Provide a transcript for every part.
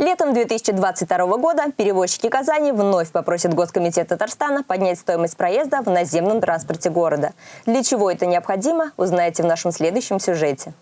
Летом 2022 года перевозчики Казани вновь попросят Госкомитет Татарстана поднять стоимость проезда в наземном транспорте города. Для чего это необходимо, узнаете в нашем следующем сюжете.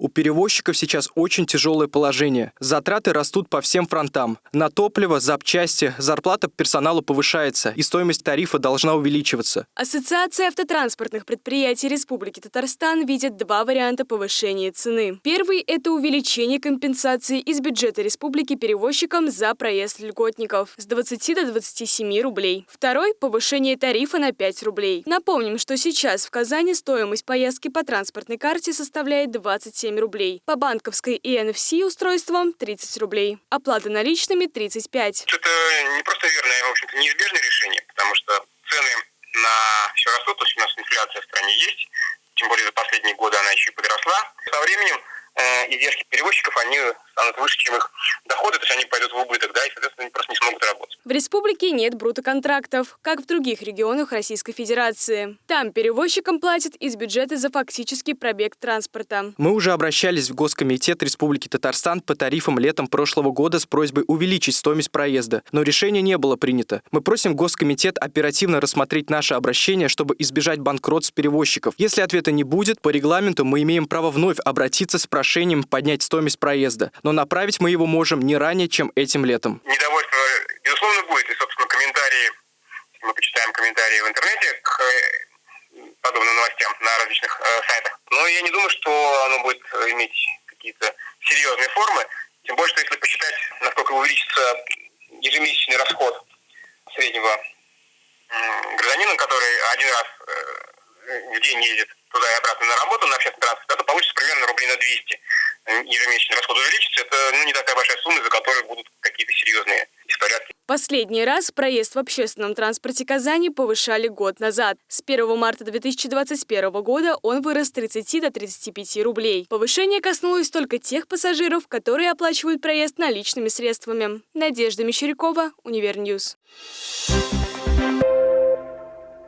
У перевозчиков сейчас очень тяжелое положение. Затраты растут по всем фронтам. На топливо, запчасти, зарплата персоналу повышается, и стоимость тарифа должна увеличиваться. Ассоциация автотранспортных предприятий Республики Татарстан видит два варианта повышения цены. Первый – это увеличение компенсации из бюджета республики перевозчикам за проезд льготников с 20 до 27 рублей. Второй – повышение тарифа на 5 рублей. Напомним, что сейчас в Казани стоимость поездки по транспортной карте составляет 27 7 рублей. По банковской и NFC устройствам 30 рублей. Оплата наличными 35. Это не просто верное, а, в общем-то, неизбежное решение, потому что цены на все растут, то есть у нас инфляция в стране есть, тем более за последние годы она еще и подросла. Со временем э, издержки перевозчиков, они станут выше, чем их доходы, то есть они пойдут в убыток, да, и, соответственно, они просто не смогут работать. В республике нет брутоконтрактов, как в других регионах Российской Федерации. Там перевозчикам платят из бюджета за фактический пробег транспорта. Мы уже обращались в Госкомитет Республики Татарстан по тарифам летом прошлого года с просьбой увеличить стоимость проезда, но решение не было принято. Мы просим Госкомитет оперативно рассмотреть наше обращение, чтобы избежать банкротств перевозчиков. Если ответа не будет, по регламенту мы имеем право вновь обратиться с прошением поднять стоимость проезда, но направить мы его можем не ранее, чем этим летом. Недовольство, безусловно, будет. И, собственно, комментарии, мы почитаем комментарии в интернете к э, подобным новостям на различных э, сайтах. Но я не думаю, что оно будет э, иметь какие-то серьезные формы. Тем более, что если посчитать, насколько увеличится ежемесячный расход среднего э, гражданина, который один раз э, в день ездит туда и обратно на работу на общественном транспорте, то получится примерно рублей на 200 ежемесячный расход увеличится, это ну, не такая большая сумма, за которой будут. Последний раз проезд в общественном транспорте Казани повышали год назад. С 1 марта 2021 года он вырос с 30 до 35 рублей. Повышение коснулось только тех пассажиров, которые оплачивают проезд наличными средствами. Надежда Мещерякова, Универньюз.